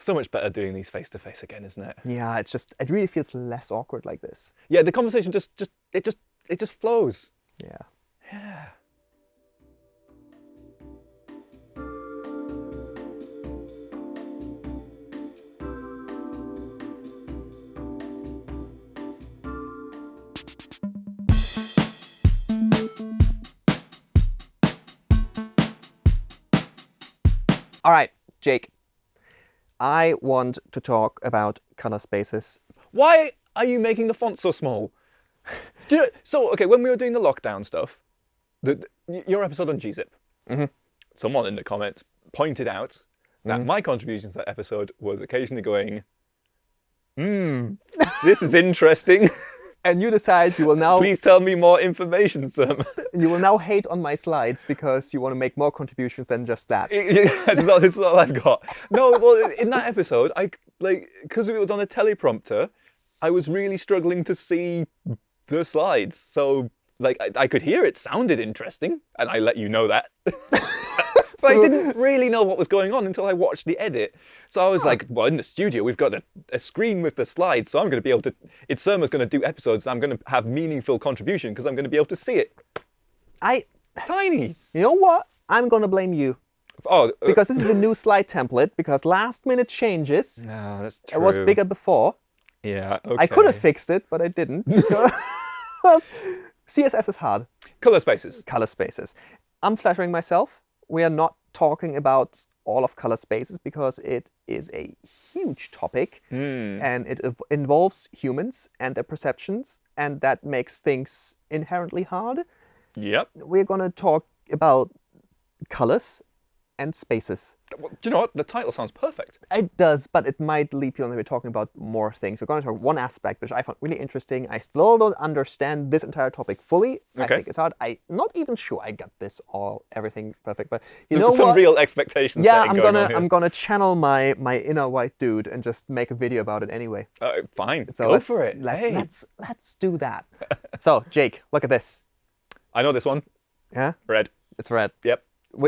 So much better doing these face to face again, isn't it? Yeah, it's just it really feels less awkward like this. Yeah, the conversation just just it just it just flows. Yeah. Yeah. All right, Jake. I want to talk about color spaces. Why are you making the font so small? Do you know, so okay, when we were doing the lockdown stuff, the, your episode on gzip, someone in the comments pointed out that my contribution to that episode was occasionally going, "Hmm, this is interesting. And you decide you will now Please tell me more information, Sam." you will now hate on my slides because you want to make more contributions than just that. this, is all, this is all I've got. No, well, in that episode, I like because it was on a teleprompter, I was really struggling to see the slides. So, like, I, I could hear it sounded interesting, and I let you know that. but I didn't really know what was going on until I watched the edit. So I was like, well, in the studio, we've got a, a screen with the slides, so I'm going to be able to. It's Surma's going to do episodes, and I'm going to have meaningful contribution because I'm going to be able to see it. I Tiny. you know what? I'm gonna blame you. Oh, uh, Because this is a new slide template, because last minute changes. no, that's It was bigger before. Yeah, okay. I could have fixed it, but I didn't. CSS is hard. Color spaces. Color spaces. I'm flattering myself. We are not talking about all of color spaces because it is a huge topic Hmm. and it involves humans and their perceptions, and that makes things inherently hard. Yep. We're going to talk about colors and spaces. Well, do you know what? The title sounds perfect. It does, but it might leap you on we're talking about more things. We're going to talk one aspect which I found really interesting. I still don't understand this entire topic fully. Okay. I think it's hard. I'm not even sure I got this all everything perfect, but you know some what? real expectations. yeah, I'm going gonna. I'm gonna channel my my inner white dude and just make a video about it anyway. Uh, fine. So Go let's, for it. Let's hey, let's let's do that. so Jake, look at this. I know this one. Yeah, Red. it's red. Yep.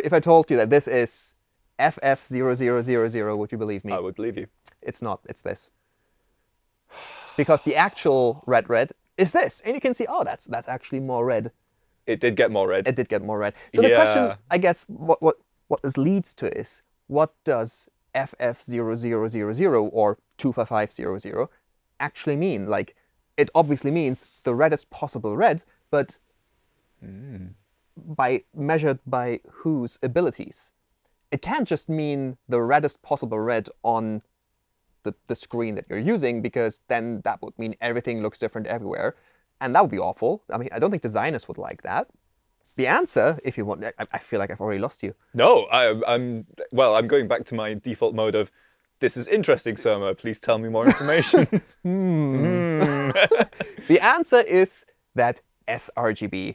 If I told you that this is FF0000, would you believe me? I would believe you. It's not. It's this. Because the actual red red is this, and you can see, oh, that's that's actually more red. It did get more red. It did get more red. So the question, I guess, what what what this leads to is, what does FF0000 or 25500 actually mean? Like, it obviously means the reddest possible red, but hmm. By measured by whose abilities? It can't just mean the reddest possible red on the, the screen that you're using, because then that would mean everything looks different everywhere. And that would be awful. I mean, I don't think designers would like that. The answer, if you want, I, I feel like I've already lost you. no, I, I'm. Well, I'm going back to my default mode of. This is interesting, Surma. Please tell me more information. Hmm. Hmm. The answer is that sRGB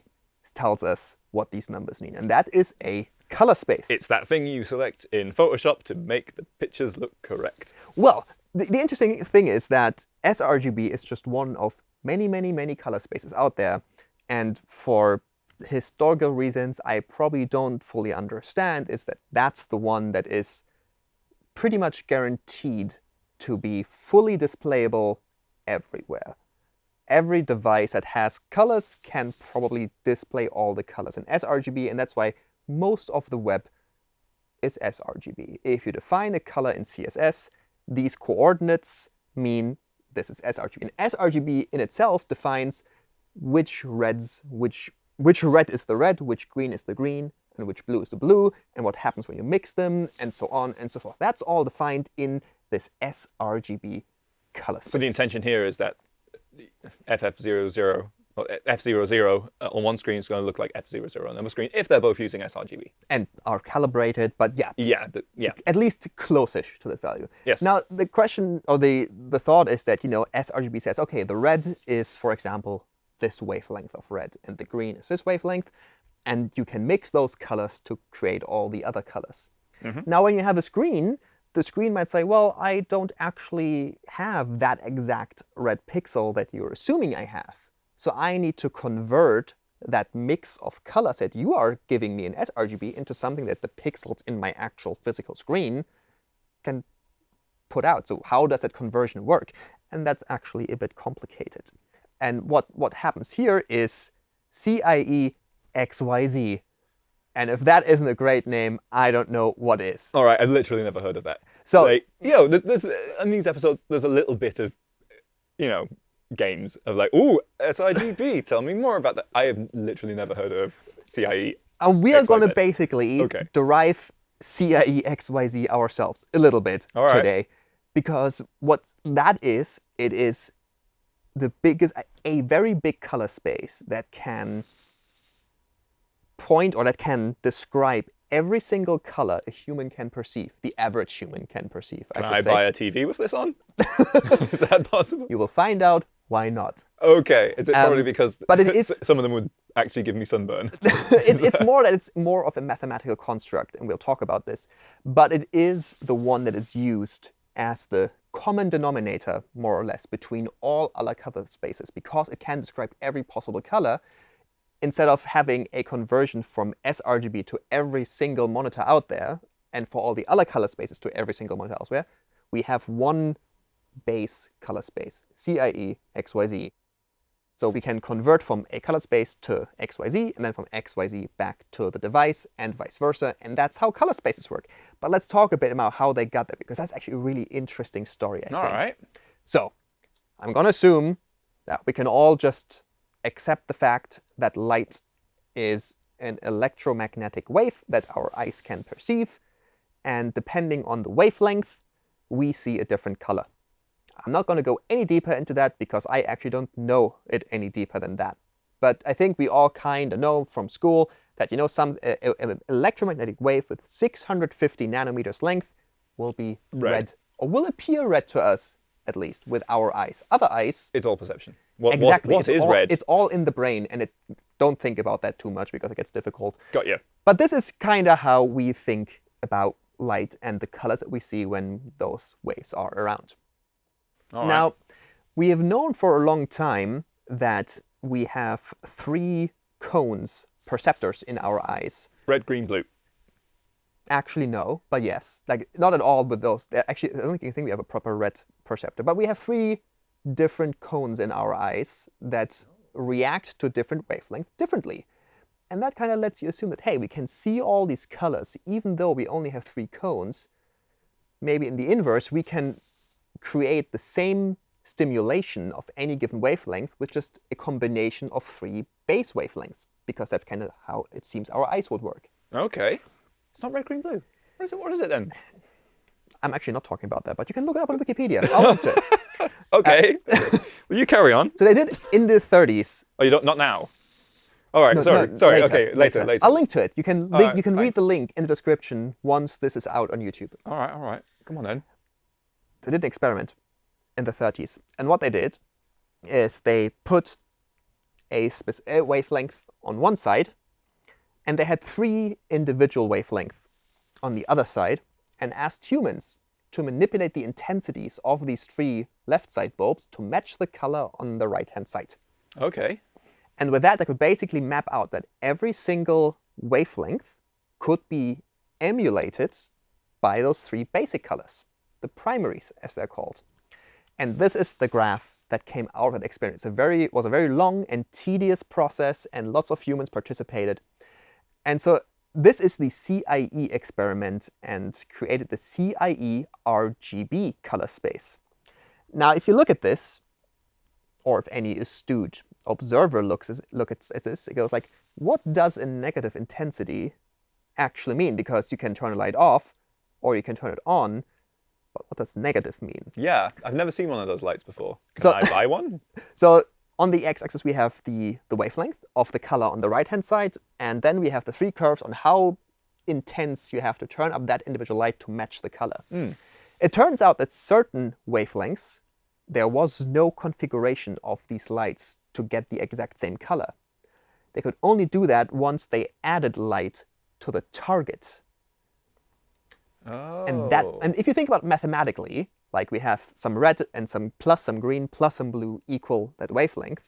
tells us what these numbers mean, and that is a color space. it's that thing you select in Photoshop to make the pictures look correct. Well, the, the interesting thing is that sRGB is just one of many, many, many color spaces out there. And for historical reasons I probably don't fully understand, is that that's the one that is pretty much guaranteed to be fully displayable everywhere. Every device that has colors can probably display all the colors in sRGB, and that's why most of the web is sRGB. If you define a color in CSS, these coordinates mean this is sRGB. And sRGB in itself defines which reds, which which red is the red, which green is the green, and which blue is the blue, and what happens when you mix them, and so on and so forth. That's all defined in this sRGB color space. So the intention here is that FF00 or F00 uh, on one screen is going to look like F00 on another screen if they're both using sRGB. and are calibrated, but yeah, Yeah, the, yeah. at least close-ish to that value. Yes. Now the question or the the thought is that you know sRGB says okay the red is for example this wavelength of red and the green is this wavelength, and you can mix those colors to create all the other colors. Now when you have a screen, the screen might say, well, I don't actually have that exact red pixel that you're assuming I have. So I need to convert that mix of colors that you are giving me in sRGB into something that the pixels in my actual physical screen can put out. So how does that conversion work? And that's actually a bit complicated. And what, what happens here is CIE XYZ. And if that isn't a great name, I don't know what is. All right, I've literally never heard of that. So like, you know, th- there's in these episodes, there's a little bit of, you know, games of like, ooh, sRGB, tell me more about that. I have literally never heard of CIE. And we are going to basically Okay. derive CIE XYZ ourselves a little bit right. today. Because what that is, it is the biggest, a very big color space that can point or that can describe every single color a human can perceive, the average human can perceive, I Can should I say. buy a TV with this on? is that possible? You will find out why not. Okay. Is it probably Um, because but it is- some of them would actually give me sunburn? it's, it's more that it's more of a mathematical construct, and we'll talk about this. But it is the one that is used as the common denominator, more or less, between all other color spaces, because it can describe every possible color. Instead of having a conversion from sRGB to every single monitor out there, and for all the other color spaces to every single monitor elsewhere, we have one base color space, CIE XYZ. So we can convert from a color space to XYZ, and then from XYZ back to the device, and vice versa. And that's how color spaces work. But let's talk a bit about how they got there, because that's actually a really interesting story, I All think. right. So I'm going to assume that we can all just accept the fact that light is an electromagnetic wave that our eyes can perceive. And depending on the wavelength, we see a different color. I'm not going to go any deeper into that because I actually don't know it any deeper than that. But I think we all kind of know from school that, you know, some uh, uh, electromagnetic wave with 650 nanometers length will be Red. red, or will appear red to us, at least, with our eyes. Other eyes, It's all perception. What, exactly. what, what it's is all, red? It's all in the brain, and it don't think about that too much because it gets difficult. Got you. But this is kind of how we think about light and the colors that we see when those waves are around. All right. Now, we have known for a long time that we have three cones, perceptors in our eyes. Red, green, blue. Actually, no, but yes. Like, not at all with those. Actually, I don't think we have a proper red perceptor. But we have three different cones in our eyes that react to different wavelengths differently. And that kind of lets you assume that, hey, we can see all these colors, even though we only have three cones. Maybe in the inverse, we can create the same stimulation of any given wavelength with just a combination of three base wavelengths, because that's kind of how it seems our eyes would work. Okay. It's not red, green, blue. What is it? What is it then? I'm actually not talking about that, but you can look it up on Wikipedia. I'll link to it. Okay. Will you carry on? So they did in the 30s. Oh, you don't. Not now. All right. No, sorry. no, sorry. okay. Later. Later. I'll link to it. You can link, Alright, you can read the link in the description once this is out on YouTube. All right. All right. Come on then. They did an experiment in the 30s, and what they did is they put a, a wavelength on one side, and they had three individual wavelengths on the other side, and asked humans to manipulate the intensities of these three left side bulbs to match the color on the right hand side. Okay. And with that, I could basically map out that every single wavelength could be emulated by those three basic colors, the primaries, as they're called. And this is the graph that came out of that experiment. It's very, it was a very long and tedious process, and lots of humans participated. And so this is the CIE experiment and created the CIE RGB color space. Now, if you look at this, or if any astute observer looks at, look at, at this, it goes like, what does a negative intensity actually mean? Because you can turn a light off, or you can turn it on, what does negative mean? Yeah. I've never seen one of those lights before. Can So- I buy one? So on the x-axis, we have the, the wavelength of the color on the right-hand side, and then we have the three curves on how intense you have to turn up that individual light to match the color. Hmm. It turns out that certain wavelengths, there was no configuration of these lights to get the exact same color. They could only do that once they added light to the target. Oh. And that, oh. and if you think about it mathematically, like we have some red and some plus some green plus some blue equal that wavelength,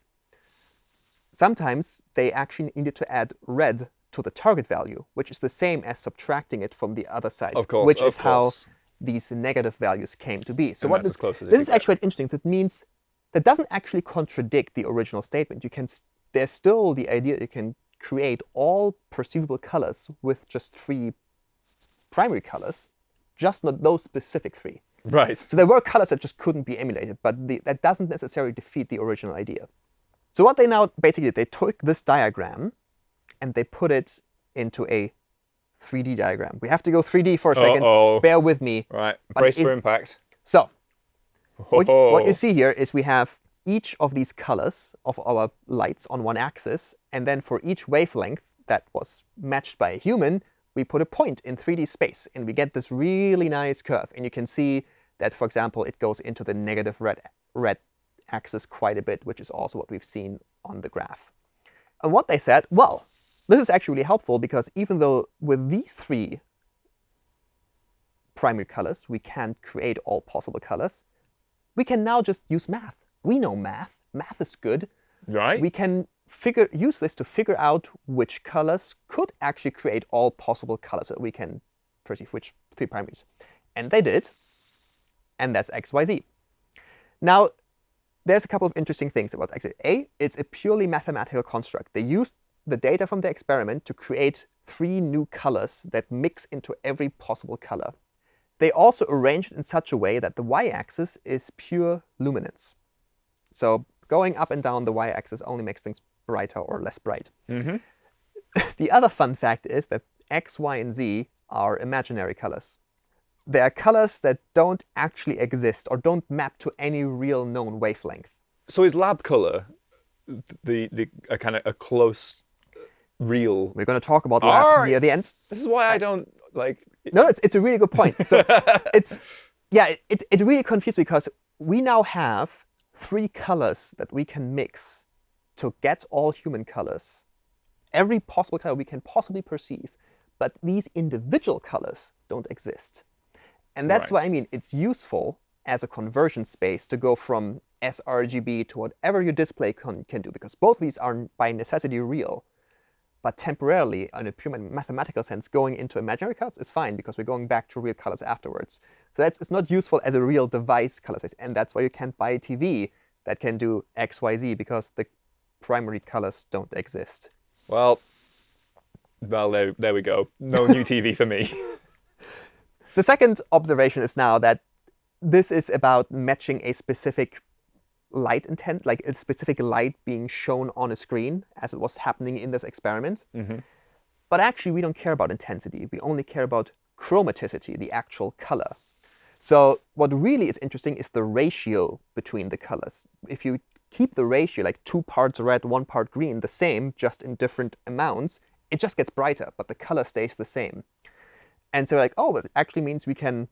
sometimes they actually needed to add red to the target value, which is the same as subtracting it from the other side. Of course, Which of is how these negative values came to be. So And what this, this is get. actually quite interesting. That means that doesn't actually contradict the original statement. You can there's still the idea that you can create all perceivable colors with just three primary colors, just not those specific three. Right. So there were colors that just couldn't be emulated, but the, that doesn't necessarily defeat the original idea. So what they now basically did, they took this diagram and they put it into a 3D diagram. We have to go 3D for a second. Uh-oh. Bear with me. Right. Brace for impact. So what, you- what Oh. you see here is we have each of these colors of our lights on one axis, and then for each wavelength that was matched by a human, we put a point in 3D space, and we get this really nice curve. And you can see that, for example, it goes into the negative red, red axis quite a bit, which is also what we've seen on the graph. And what they said, well, this is actually helpful because even though with these three primary colors, we can't create all possible colors, we can now just use math. We know math. Math is good. Right. We can figure use this to figure out which colors could actually create all possible colors that we can perceive, which three primaries. And they did, and that's XYZ. Now, there's a couple of interesting things about XYZ. A, it's a purely mathematical construct. They used the data from the experiment to create three new colors that mix into every possible color. They also arranged it in such a way that the y-axis is pure luminance. So going up and down the y-axis only makes things brighter or less bright. mm-hmm. The other fun fact is that x, y, and z are imaginary colors. They are colors that don't actually exist or don't map to any real known wavelength. So is lab color the the a kind of a close, real? We're going to talk about lab near the end. This is why I don't like. No, it's, it's a really good point. So it's yeah, it, it, it really confused because we now have three colors that we can mix to get all human colors, every possible color we can possibly perceive, but these individual colors don't exist. And that's Right. why I mean it's useful as a conversion space to go from sRGB to whatever your display can, can do, because both of these are by necessity real. But temporarily, in a pure mathematical sense, going into imaginary colors is fine because we're going back to real colors afterwards. So that's it's not useful as a real device color space, and that's why you can't buy a TV that can do X, Y, Z because the primary colors don't exist. Well, well there there we go. No new TV for me. The second observation is now that this is about matching a specific light intent, like a specific light being shown on a screen as it was happening in this experiment. Mhm. But actually, we don't care about intensity. We only care about chromaticity, the actual color. So what really is interesting is the ratio between the colors. If you keep the ratio, like two parts red, one part green, the same, just in different amounts, it just gets brighter, but the color stays the same. And so like, oh, that actually means we can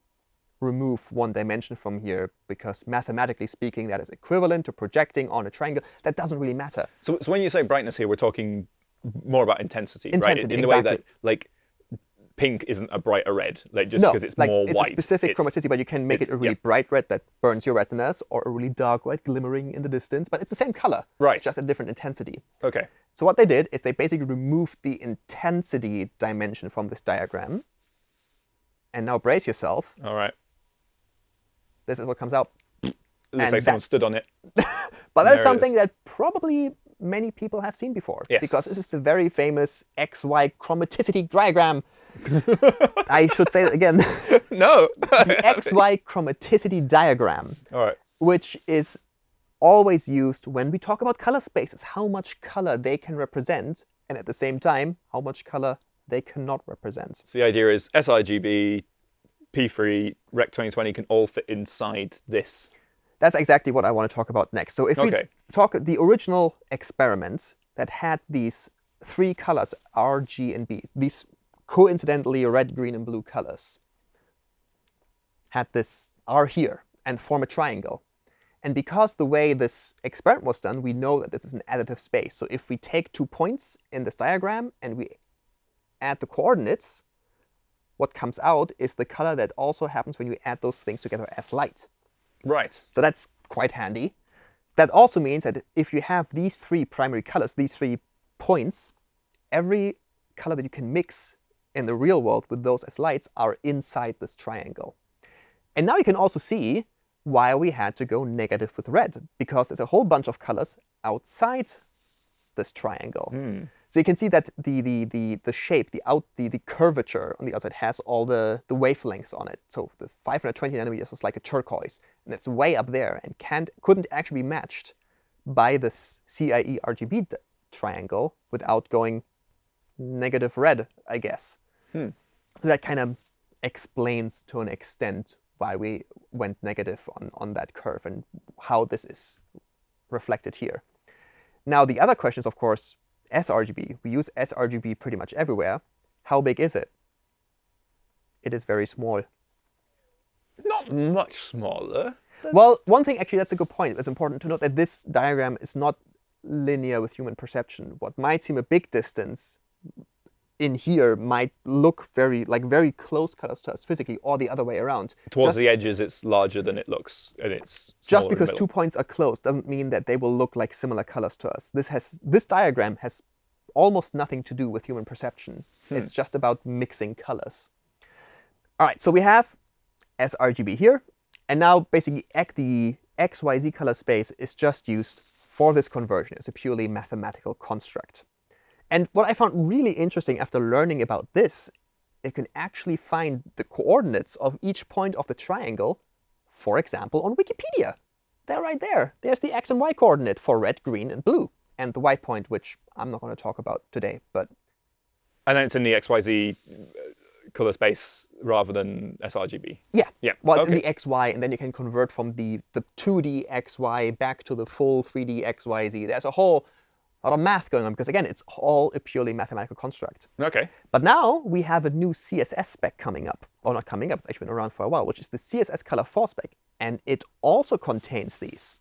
remove one dimension from here because mathematically speaking, that is equivalent to projecting on a triangle. That doesn't really matter. So, so when you say brightness here, we're talking more about intensity, right? Intensity, In the way that like pink isn't a brighter red, like just no, because it's like more it's white. a specific it's- chromaticity, but you can make it a really yeah. bright red that burns your retinas, or a really dark red glimmering in the distance. But it's the same color, Right. just a different intensity. Okay. So what they did is they basically removed the intensity dimension from this diagram. And now brace yourself. All right. This is what comes out. Looks And like someone stood on it. But that's something that probably many people have seen before. Because this is the very famous XY chromaticity diagram. I should say that again. no. the XY chromaticity diagram, All right. which is always used when we talk about color spaces, how much color they can represent, and at the same time, how much color they cannot represent. So the idea is sRGB, P3, Rec 2020 can all fit inside this. That's exactly what I want to talk about next. So if we talk the original experiment that had these three colors, R, G, and B, these coincidentally red, green, and blue colors, had this R here and form a triangle. And because the way this experiment was done, we know that this is an additive space. So if we take two points in this diagram and we add the coordinates, what comes out is the color that also happens when you add those things together as light. Right. So that's quite handy. That also means that if you have these three primary colors, these three points, every color that you can mix in the real world with those as lights are inside this triangle. And now you can also see why we had to go negative with red, because there's a whole bunch of colors outside this triangle. Hmm. So you can see that the the the the shape, the out the, the curvature on the outside has all the the wavelengths on it. So the 520 nanometers is like a turquoise, and it's way up there and can't couldn't actually be matched by this CIE RGB triangle without going negative red, I guess. Hmm. So that kind of explains to an extent why we went negative on, on that curve and how this is reflected here. Now, the other question is, of course, sRGB. We use sRGB pretty much everywhere. How big is it? It is very small. Not much smaller. Well, one thing, actually, that's a good point. It's important to note that this diagram is not linear with human perception. What might seem a big distance in here might look very like very close colors to us physically, or the other way around. Towards Just- the edges, it's larger than it looks, and it's just smaller in the because two points are close doesn't mean that they will look like similar colors to us. This has this diagram has almost nothing to do with human perception. Hmm. It's just about mixing colors. All right, so we have sRGB here, and now basically the XYZ color space is just used for this conversion. It's a purely mathematical construct. And what I found really interesting after learning about this, it can actually find the coordinates of each point of the triangle, for example, on Wikipedia. They're right there. There's the x and y coordinate for red, green, and blue, and the white point, which I'm not going to talk about today, but And then it's in the XYZ uh, color space rather than sRGB. yeah. Yeah. Well, it's okay. in the xy, and then you can convert from the, the 2D xy back to the full 3D xyz. There's a whole lot of math going on, because again, it's all a purely mathematical construct. Okay. But now we have a new CSS spec coming up, or not coming up, it's actually been around for a while, which is the CSS Color 4 spec, and it also contains these.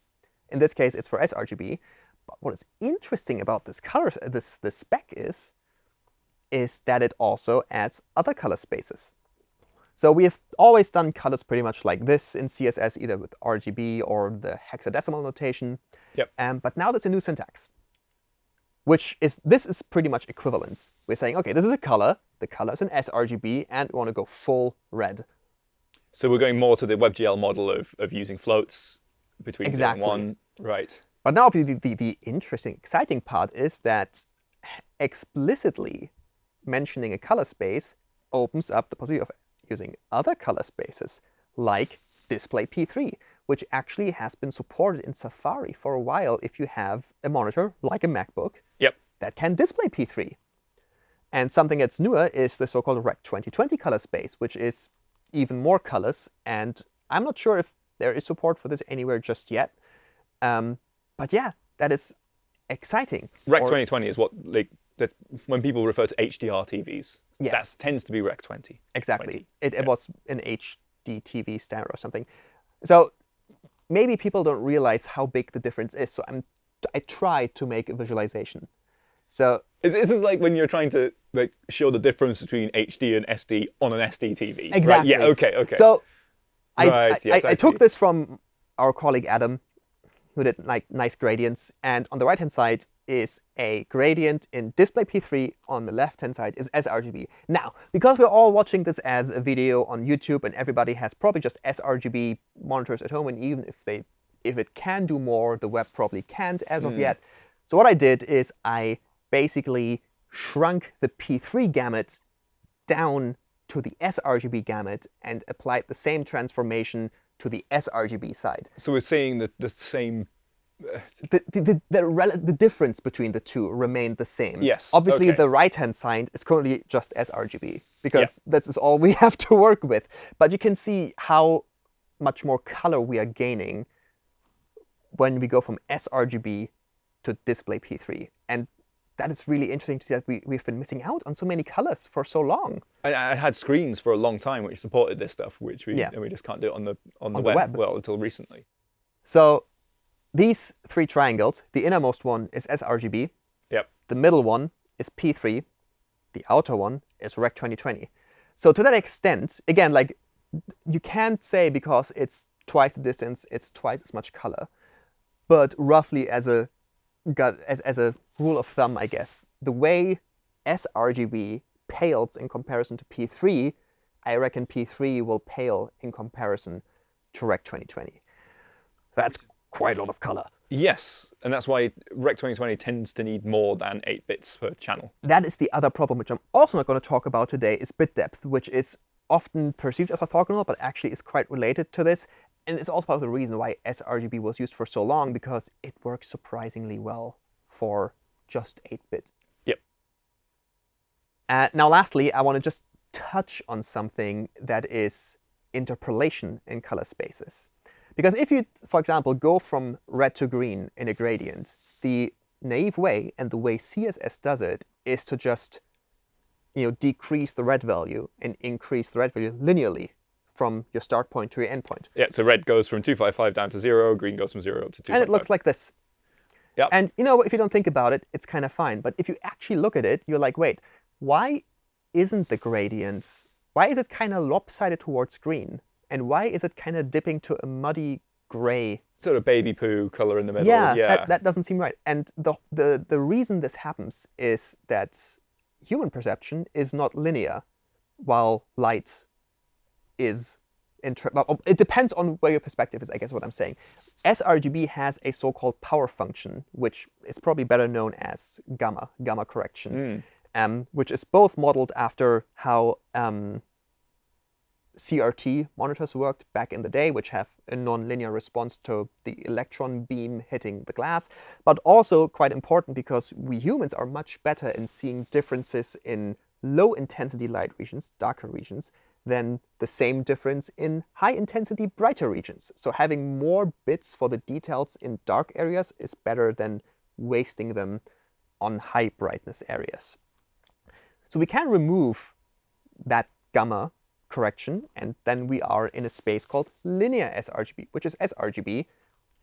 In this case, it's for sRGB. But what is interesting about this color, this this spec is, is that it also adds other color spaces. So we have always done colors pretty much like this in CSS, either with RGB or the hexadecimal notation. Yep. Um, but now there's a new syntax which is this is pretty much equivalent. We're saying, okay, this is a color. The color is an sRGB, and we want to go full red. So we're going more to the WebGL model of, of using floats between Exactly. one. Right. But now the, the, the interesting, exciting part is that explicitly mentioning a color space opens up the possibility of using other color spaces, like display P3, which actually has been supported in Safari for a while if you have a monitor like a MacBook. That can display P3. And something that's newer is the so-called Rec 2020 color space, which is even more colors. And I'm not sure if there is support for this anywhere just yet. Um, but yeah, that is exciting. Rec Or- 2020 is what like that when people refer to HDR TVs. Yes. That tends to be Rec 20. Exactly. 20, It, it was an HD TV standard or something. So maybe people don't realize how big the difference is. So I'm I tried to make a visualization. So Is this is like when you're trying to like show the difference between HD and SD on an SD TV. right? Yeah. Okay. Okay. So I, Right, I, yes, I, I took this from our colleague Adam, who did like nice gradients. And on the right hand side is a gradient in display P3. On the left hand side is sRGB. Now, because we're all watching this as a video on YouTube, and everybody has probably just sRGB monitors at home, and even if they if it can do more, the web probably can't as Hmm. of yet. So what I did is I basically shrunk the P3 gamut down to the sRGB gamut and applied the same transformation to the sRGB side. so we're saying that the same. The, the, the, the, the difference between the two remained the same. Yes, Obviously, okay. the right-hand side is currently just sRGB because that is all we have to work with. But you can see how much more color we are gaining when we go from sRGB to display P3. And that is really interesting to see that we, we've been missing out on so many colors for so long. I, I had screens for a long time which supported this stuff, which we Yeah. and we just can't do it on the on the, On the web, web. well until recently. So these three triangles, the innermost one is sRGB, Yep. the middle one is P3, the outer one is Rec 2020. So to that extent, again, like you can't say because it's twice the distance, it's twice as much color. But roughly as a as, as a rule of thumb, I guess, the way sRGB pales in comparison to P3, I reckon P3 will pale in comparison to Rec 2020. That's quite a lot of color. Yes, and that's why Rec 2020 tends to need more than 8 bits per channel. That is the other problem, which I'm also not going to talk about today, is bit depth, which is often perceived as orthogonal, but actually is quite related to this. And it's also part of the reason why sRGB was used for so long, because it works surprisingly well for just 8 bits. Yep. Uh, now, lastly, I want to just touch on something that is interpolation in color spaces. Because if you, for example, go from red to green in a gradient, the naive way and the way CSS does it is to just you know, decrease the red value and increase the red value linearly from your start point to your end point. Yeah, so red goes from 255 down to 0, green goes from 0 to 255. And it looks like this. Yep. And you know, if you don't think about it, it's kind of fine. But if you actually look at it, you're like, wait, why isn't the gradient, why is it kind of lopsided towards green? And why is it kind of dipping to a muddy gray? Sort of baby poo color in the middle. Yeah, yeah. That, that doesn't seem right. And the, the, the reason this happens is that human perception is not linear, while light is well, it depends on where your perspective is, I guess what I'm saying. sRGB has a so-called power function, which is probably better known as gamma, gamma correction, mm. um, which is both modeled after how um, CRT monitors worked back in the day, which have a nonlinear response to the electron beam hitting the glass, but also quite important because we humans are much better in seeing differences in low intensity light regions, darker regions, than the same difference in high intensity brighter regions. So having more bits for the details in dark areas is better than wasting them on high brightness areas. So we can remove that gamma correction, and then we are in a space called linear sRGB, which is sRGB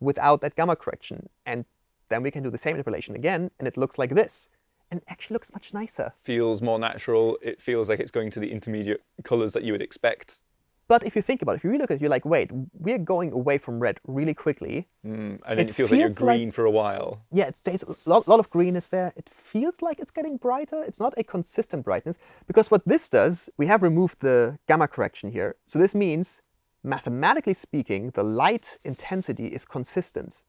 without that gamma correction. And then we can do the same interpolation again, and it looks like this. And actually looks much nicer. Feels more natural. It feels like it's going to the intermediate colors that you would expect. But if you think about it, if you really look at it, you're like, wait, we're going away from red really quickly. Mm, and it, it feels, feels, like you're green like, for a while. Yeah, it stays a lot, lot of green is there. It feels like it's getting brighter. It's not a consistent brightness. Because what this does, we have removed the gamma correction here. So this means, mathematically speaking, the light intensity is consistent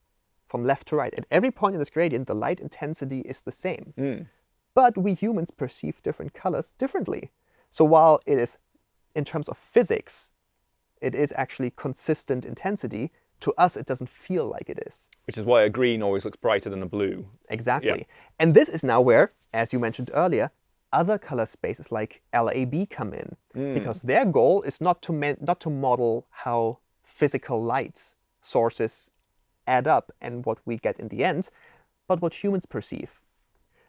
from left to right. At every point in this gradient, the light intensity is the same. Mm. But we humans perceive different colors differently. So while it is in terms of physics, it is actually consistent intensity. To us, it doesn't feel like it is. Which is why a green always looks brighter than a blue. Exactly. Yeah. And this is now where, as you mentioned earlier, other color spaces like LAB come in. Mm. Because their goal is not to, not to model how physical light sources add up and what we get in the end, but what humans perceive.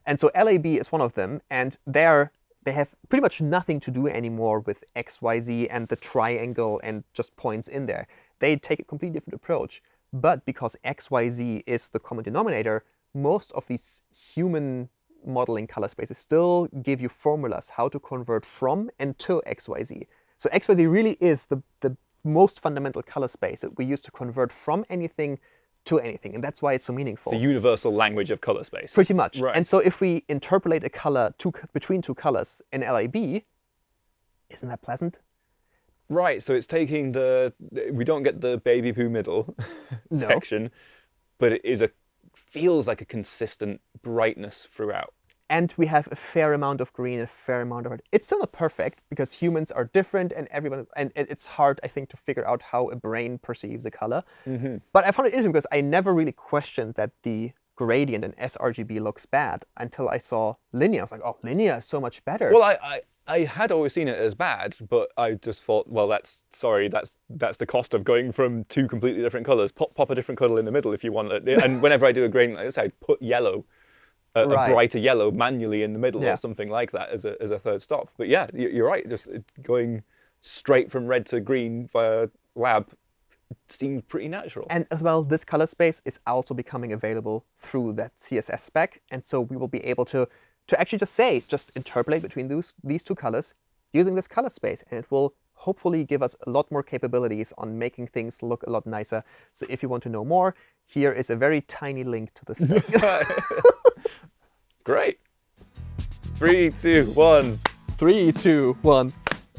And so LAB is one of them, and they're they have pretty much nothing to do anymore with X, Y, Z and the triangle and just points in there. They take a completely different approach. But because X, Y, Z is the common denominator, most of these human modeling color spaces still give you formulas how to convert from and to X, Y, Z. So X, Y, Z really is the, the most fundamental color space that we use to convert from anything to anything. And that's why it's so meaningful. The universal language of color space. Pretty much. Right. And so if we interpolate a color two, between two colors in LAB, isn't that pleasant? Right. So it's taking the, we don't get the baby poo middle no. section, but it is a, feels like a consistent brightness throughout and we have a fair amount of green, a fair amount of red. It's still not perfect because humans are different and everyone, and it's hard, I think, to figure out how a brain perceives a color. Mm -hmm. But I found it interesting because I never really questioned that the gradient in sRGB looks bad until I saw linear. I was like, oh, linear is so much better. Well, I, I, I had always seen it as bad, but I just thought, well, that's sorry, that's that's the cost of going from two completely different colors. Pop, pop a different color in the middle if you want it. And whenever I do a gradient like this, I put yellow a, right. a brighter yellow manually in the middle yeah. or something like that as a, as a third stop. But yeah, you're right. Just uh, going straight from red to green via lab seemed pretty natural. And as well, this color space is also becoming available through that CSS spec. And so we will be able to, to actually just say, just interpolate between those, these two colors using this color space. And it will hopefully give us a lot more capabilities on making things look a lot nicer. So if you want to know more, here is a very tiny link to the spec. Great. Three, two, one. Three, two, one.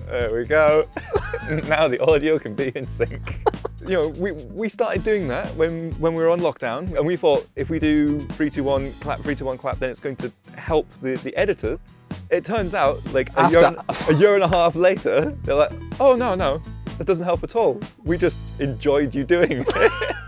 There we go. now the audio can be in sync. You know, we, we started doing that when, when we were on lockdown, and we thought if we do three, two, one, clap, three, two, one, clap, then it's going to help the, the editor. It turns out, like a year, and, a year and a half later, they're like, oh no, no, that doesn't help at all. We just enjoyed you doing it.